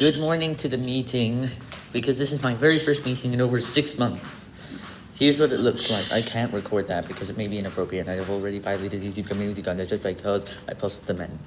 Good morning to the meeting, because this is my very first meeting in over six months. Here's what it looks like. I can't record that because it may be inappropriate I have already violated YouTube community guidelines just because I posted the men.